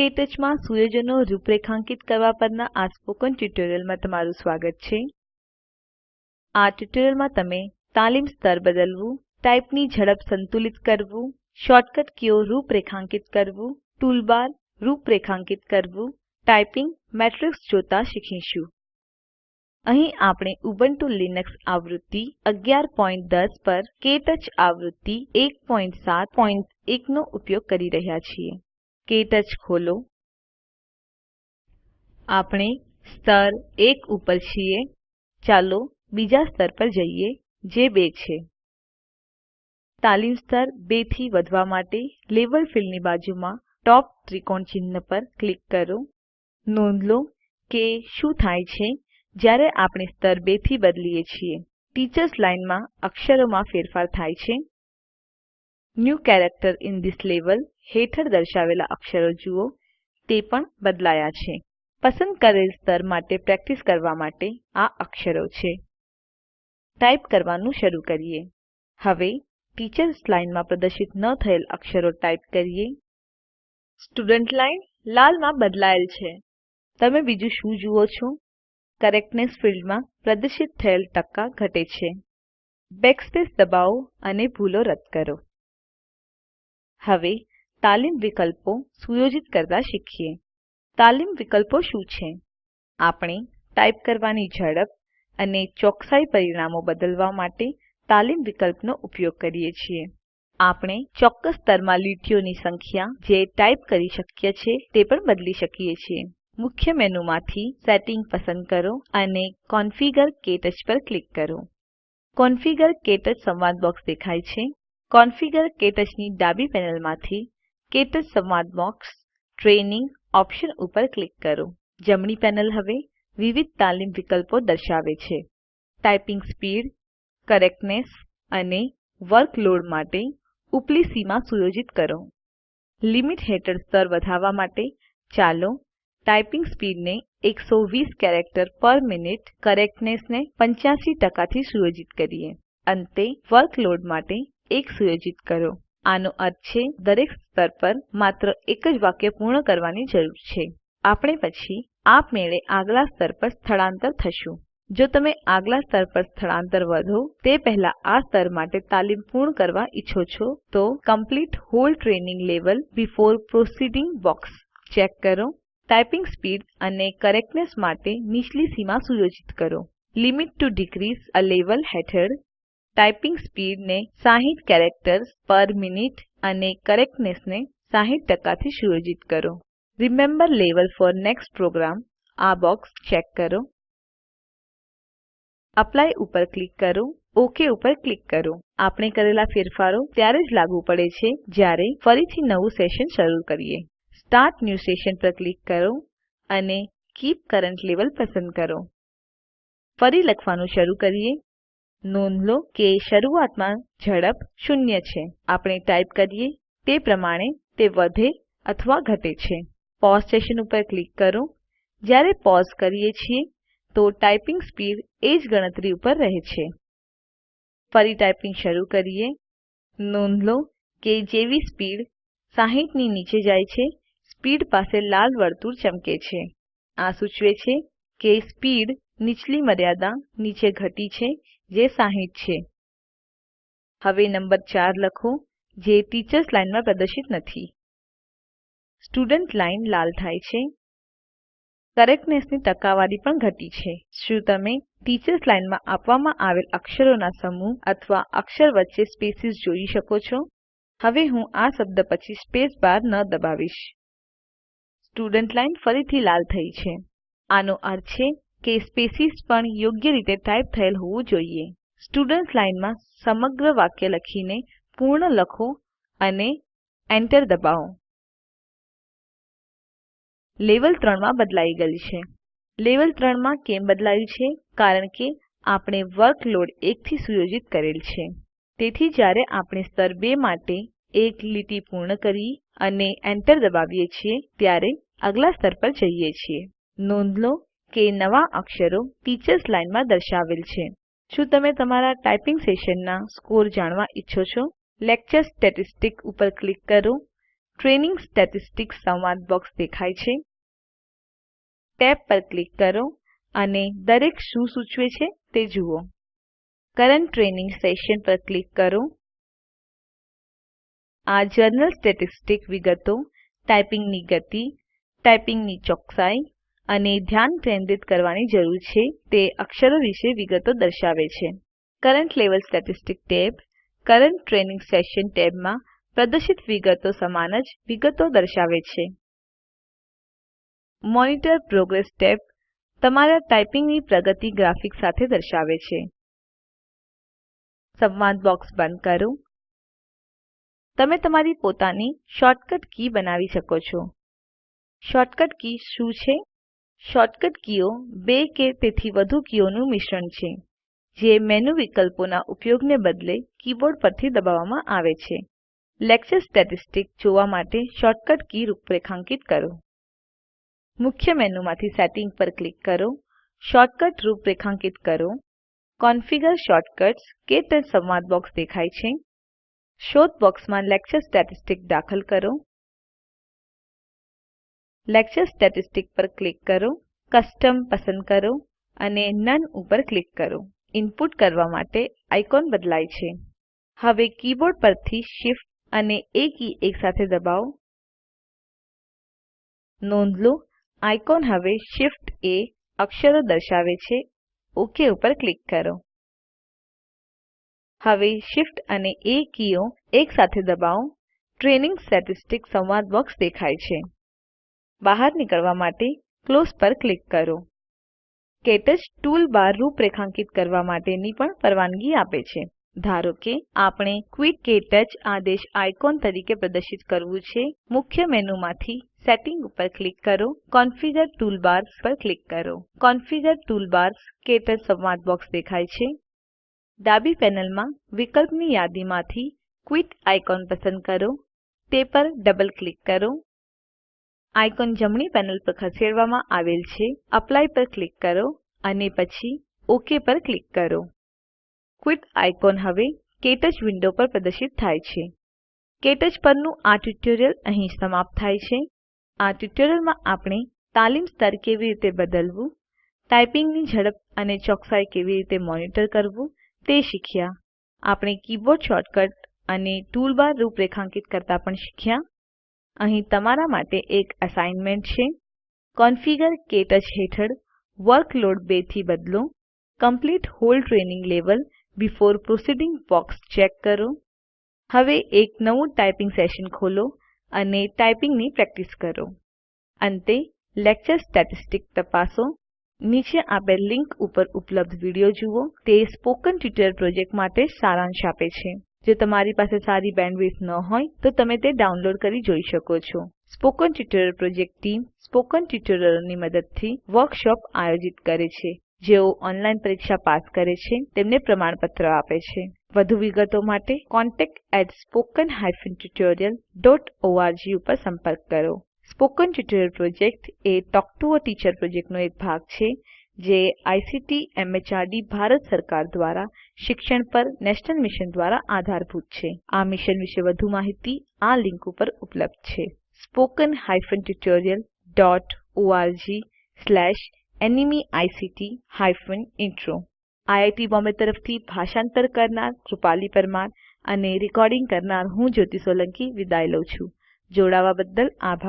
ક્ટચમાં સુયોજનો રૂપરેખાંકિત કરવા પરના આ સ્પોકન ટ્યુટોરીયલમાં તમારું સ્વાગત છે. આ ટ્યુટોરીયલમાં તમે તાલીમ સ્તર બદલવું ટાઇપની ઝડપ સંતુલિત કરવું, શોર્ટકટ કીઓ રૂપરેખાંકિત કરવું, ટૂલબાર રૂપરેખાંકિત કરવું ટાઇપિંગ મેટ્રિક્સ જોતા શીખીશું. અહીં આપણે ઉબુન્ટુ લિનક્સ આવૃત્તિ 1110 પર ક્ટચ આવૃત્તિ 171 નો ઉપયોગ કરી રહ્યા છીએ. ક્ટચ ખોલો. આપણે સ્તર 1 ઉપર છીએ. ચાલો બીજા સ્તર પર જઈએ, જે 2 છે. તાલીમ સ્તર 2 થી વધવા માટે લેવલ ફિલ્ડની બાજુમાં ટોપ ત્રિકોણ ચિહ્ન પર ક્લિક કરો. નોંધ લો કે શું થાય છે, જ્યારે આપણે સ્તર 2 થી બદલીએ છીએ. ટીચર્સ લાઇનમાં અક્ષરોમાં ફેરફાર થાય છે. New character in this level હેઠળ દર્શાવેલા અક્ષરો જુઓ. તે પણ બદલાયા છે. પસંદ કરેલ સ્તર માટે પ્રેક્ટિસ કરવા માટે આ અક્ષરો છે. ટાઇપ કરવાનું શરૂ કરીએ. હવે ટીચર્સ લાઇનમાં પ્રદર્શિત ન થયેલ અક્ષરો ટાઇપ કરીએ. સ્ટુડન્ટ લાઇન લાલમાં બદલાયેલ છે. તમે બીજું શું જુઓ છો? કરેક્ટનેસ ફિલ્ડમાં પ્રદર્શિત થયેલ ટકા ઘટે છે. બેકસ્પેસ દબાવો અને ભૂલો રદ કરો. હવે તાલીમ વિકલ્પો સુયોજિત કરતા શીખીએ. તાલીમ વિકલ્પો શું છે? આપણે ટાઇપ કરવાની ઝડપ અને ચોકસાઈ પરિણામો બદલવા માટે તાલીમ વિકલ્પનો ઉપયોગ કરીએ છીએ. આપણે ચોક્કસ સ્તરમાં લીટીઓની સંખ્યા જે ટાઇપ કરી શક્ય છે તે પણ બદલી શકીએ છીએ. મુખ્ય મેનુમાંથી સેટિંગ પસંદ કરો અને કોન્ફિગર ક્ટચ પર ક્લિક કરો. કોન્ફિગર ક્ટચ સંવાદ બોક્સ દેખાય છે. કોન્ફિગર ક્ટચ ડાબી પેનલમાંથી ક્ટચ સંવાદ બોક્સ ટ્રેનિંગ ઓપ્શન ઉપર ક્લિક કરો. જમણી પેનલ હવે વિવિધ તાલીમ વિકલ્પો દર્શાવે છે. ટાઇપિંગ સ્પીડ, કરેક્ટનેસ અને વર્કલોડ માટે ઉપલી સીમા સુયોજિત કરો. લિમિટ હેઠળ સ્તર વધારવા માટે ચાલો ટાઇપિંગ સ્પીડને 120 કેરેક્ટર પર મિનિટ કરેક્ટનેસને પંચ્યાસી 85 થી સુયોજિત કરીએ. અંતે વર્કલોડ માટે 1 સુયોજિત કરો. આનો અર્થ છે, દરેક સ્તર પર માત્ર એક જ વાક્ય પૂર્ણ કરવાની જરૂર છે. આપણે પછી આપમેળે આગલા સ્તર પર સ્થળાંતર થશું. જો તમે આગલા સ્તર પર સ્થળાંતર વધો, તે પહેલા આ સ્તર માટે તાલીમ પૂર્ણ કરવા ઈચ્છો છો, તો complete whole training level before proceeding box check કરો. ટાઇપિંગ સ્પીડ અને કરેક્ટનેસ માટે નીચલી સીમા સુયોજિત કરો. Limit to decrease a level હેઠળ ટાઇપિંગ સ્પીડને 60 કેરેક્ટર્સ પર મિનિટ અને કરેક્ટનેસને 60 થી સુયોજિત કરો. Remember level for next program આ બોક્સ ચેક કરો. એપ્લાય ઉપર ક્લિક કરો. ઓક ઉપર ક્લિક કરો. આપણે કરેલા ફેરફારો ત્યારે જ લાગુ પડે છે જ્યારે ફરીથી નવું સેશન શરૂ કરીએ. સ્ટાર્ટ ન્યૂ સેશન પર ક્લિક કરો અને કીપ કરન્ટ લેવેલ પસંદ કરો. ફરી લખવાનું શરૂ કરીએ. નોંધ લો કે શરૂઆતમાં ઝડપ શૂન્ય છે. આપણે ટાઇપ કરીએ, તે પ્રમાણે તે વધે અથવા ઘટે છે. પૌસે સેશન ઉપર ક્લિક કરો. જ્યારે પૌસે કરીએ છીએ, તો ટાઇપિંગ સ્પીડ એ જ ગણતરી ઉપર રહે છે. ફરી ટાઇપિંગ શરૂ કરીએ. નોંધ લો કે જેવી સ્પીડ 60 ની નીચે જાય છે, સ્પીડ પાસે લાલ વર્તુળ ચમકે છે. આ સૂચવે છે કે સ્પીડ નીચલી મર્યાદા નીચે ઘટી છે જે 60 છે. હવે નંબર 4 લખો, જે ટીચર્સ લાઇનમાં પ્રદર્શિત નથી. સ્ટુડન્ટ લાઇન લાલ થાય છે. કરેક્ટનેસની ટકાવારી પણ ઘટી છે. શું તમે ટીચર્સ લાઇનમાં આપવામાં આવેલ અક્ષરોના સમૂહ અથવા અક્ષર વચ્ચે સ્પેસીસ જોઈ શકો છો? હવે હું આ શબ્દ પછી સ્પેસ બાર ન દબાવીશ. સ્ટુડન્ટ લાઇન ફરીથી લાલ થઈ છે. આનો અર્થ છે કે સ્પેસીસ પણ યોગ્ય રીતે ટાઇપ થયેલ હોવું જોઈએ. સ્ટુડન્ટ્સ લાઇનમાં સમગ્ર વાક્ય લખીને પૂર્ણ લખો અને એન્ટર દબાવો. લેવલ 3 માં બદલાઈ ગયેલ છે. લેવલ 3 માં કેમ બદલાયું છે? કારણ કે આપણે વર્કલોડ 1 થી સુયોજિત કરેલ છે. તેથી જ્યારે આપણે સ્તર 2 માટે એક લીટી પૂર્ણ કરી અને એન્ટર દબાવીએ છીએ, ત્યારે આગલા સ્તર પર જઈએ છીએ. નોંધ લો કે નવા અક્ષરો ટીચર્સ લાઇનમાં દર્શાવેલ છે. શું તમે તમારા ટાઇપિંગ સેશનના સ્કોર જાણવા ઈચ્છો છો? લેક્ચર સ્ટેટિસ્ટિક્સ ઉપર ક્લિક કરો. ટ્રેનિંગ સ્ટેટિસ્ટિક્સ સંવાદ બોક્સ દેખાય છે. ટેબ પર ક્લિક કરો અને દરેક શું સૂચવે છે તે જુઓ. કરન્ટ ટ્રેનિંગ સેશન પર ક્લિક કરો. આ જર્નલ સ્ટેટિસ્ટિક વિગતો ટાઈપિંગની ગતિ ટાઈપિંગની ચોકસાઈ અને ધ્યાન કેન્દ્રિત કરવાની જરૂર છે તે અક્ષરો વિશે વિગતો દર્શાવે છે. Current level statistic tab. Current training session ટેબમાં પ્રદર્શિત વિગતો સમાન જ વિગતો દર્શાવે છે. મોનિટર પ્રોગ્રેસ ટેબ તમારા ટાઈપિંગની પ્રગતિ ગ્રાફિક સાથે દર્શાવે છે. સંવાદ બોક્સ બંધ કરો. તમે તમારી પોતાની શોર્ટકટ કી બનાવી શકો છો. શોર્ટકટ કી શું છે? શોર્ટકટ કીઓ બે કે તેથી વધુ કીઓનું મિશ્રણ છે, જે મેનુ વિકલ્પોના ઉપયોગને બદલે કીબોર્ડ પરથી દબાવવામાં આવે છે. લેક્ચર સ્ટેટિસ્ટિક્સ જોવા માટે શોર્ટકટ કી રૂપરેખાંકિત કરો. મુખ્ય મેનુમાંથી સેટિંગ પર ક્લિક કરો શોર્ટકટ રૂપરેખાંકિત કરો, કોન્ફિગર શોર્ટકટ્સ ક્ટચ સંવાદ બોક્સ દેખાય છે. શોધ બોક્સમાં લેક્ચર સ્ટેટિસ્ટિક્સ દાખલ કરો. લેક્ચર સ્ટેટિસ્ટિક્સ પર ક્લિક કરો, કસ્ટમ પસંદ કરો અને નોને ઉપર ક્લિક કરો. ઇનપુટ કરવા માટે આઇકોન બદલાય છે. હવે કીબોર્ડ પરથી Shift અને એ કી એકસાથે દબાવો. નોંધ લો, આઇકોન હવે Shift એ અક્ષરો દર્શાવે છે. ઓક ઉપર ક્લિક કરો. હવે Shift અને એ કીઓ એકસાથે દબાવો. ટ્રેનિંગ સ્ટેટિસ્ટિક્સ સંવાદ બોક્સ દેખાય છે. બહાર નીકળવા માટે ક્લોઝ પર ક્લિક કરો. ક્ટચ ટૂલબાર રૂપરેખાંકિત કરવા માટેની પણ પરવાનગી આપે છે. ધારો કે આપણે ક્વિટ ક્ટચ આદેશ આઇકોન તરીકે પ્રદર્શિત કરવું છે, મુખ્ય મેનુમાંથી સેટિંગ ઉપર ક્લિક કરો, કોન્ફિગર ટૂલબાર્સ પર ક્લિક કરો. કોન્ફિગર ટૂલબાર્સ ક્ટચ સંવાદ બોક્સ દેખાય છે. ડાબી પેનલમાં વિકલ્પની યાદીમાંથી ક્વિટ આઇકોન પસંદ કરો. તે પર ડબલ ક્લિક કરો. આઇકોન જમણી પેનલ પર ખસેડવામાં આવેલ છે. એપ્લાય પર ક્લિક કરો અને પછી ઓક પર ક્લિક કરો. ક્વિટ આઇકોન હવે ક્ટચ વિન્ડો પર પ્રદર્શિત થાય છે. ક્ટચ પરનું આ ટ્યુટોરીયલ અહીં સમાપ્ત થાય છે. આ ટ્યુટોરીયલમાં આપણે તાલીમ સ્તર કેવી રીતે બદલવું ટાઈપિંગની ઝડપ અને ચોકસાઈ કેવી રીતે મોનિટર કરવું તે શીખ્યા. આપણે કીબોર્ડ શોર્ટકટ અને ટૂલબાર રૂપરેખાંકિત કરતા પણ શીખ્યા. અહીં તમારા માટે એક અસાઇનમેન્ટ છે. કોન્ફિગર ક્ટચ હેઠળ વર્કલોડ 2 થી બદલો. Complete whole training level before proceeding box check કરો. હવે એક નવું ટાઈપિંગ સેશન ખોલો અને ટાઈપિંગની પ્રેક્ટિસ કરો. અંતે લેક્ચર સ્ટેટિસ્ટિક્સ તપાસો. નીચે આપેલ લિંક ઉપર ઉપલબ્ધ વીડિયો જુઓ. તે સ્પોકન ટ્યુટોરિયલ પ્રોજેક્ટ માટે સારાંશ આપે છે. જો તમારી પાસે સારી બેન્ડવિડ્થ ન હોય, તો તમે તે ડાઉનલોડ કરી જોઈ શકો છો. Spoken tutorial project team spoken ટ્યુટોરિયલોની મદદથી વર્કશોપ આયોજિત કરે છે. જેઓ ઓનલાઈન પરીક્ષા પાસ કરે છે, તેમને પ્રમાણપત્ર આપે છે. વધુ વિગતો માટે contactspoken tutorialorg ઉપર સંપર્ક કરો. સ્પોકન ટ્યુટોરિયલ પ્રોજેક્ટ એ ટોક ટુ અ ટીચર પ્રોજેક્ટનો એક ભાગ છે જે આઇસીટી, એમએચઆરડી, ભારત સરકાર દ્વારા શિક્ષણ પર નેશનલ મિશન દ્વારા આધારભૂત છે. આ મિશન વિશે વધુ માહિતી આ લિંક ઉપર ઉપલબ્ધ છે. Spoken hyphen tutorial dot ORG slash NMEICT hyphen intro. IIT Bombay તરફથી ભાષાંતર કરનાર કૃપાલી પરમાર અને રેકોર્ડિંગ કરનાર હું જ્યોતિ સોલંકી વિદાય લઉં છું. જોડાવા બદલ આભાર.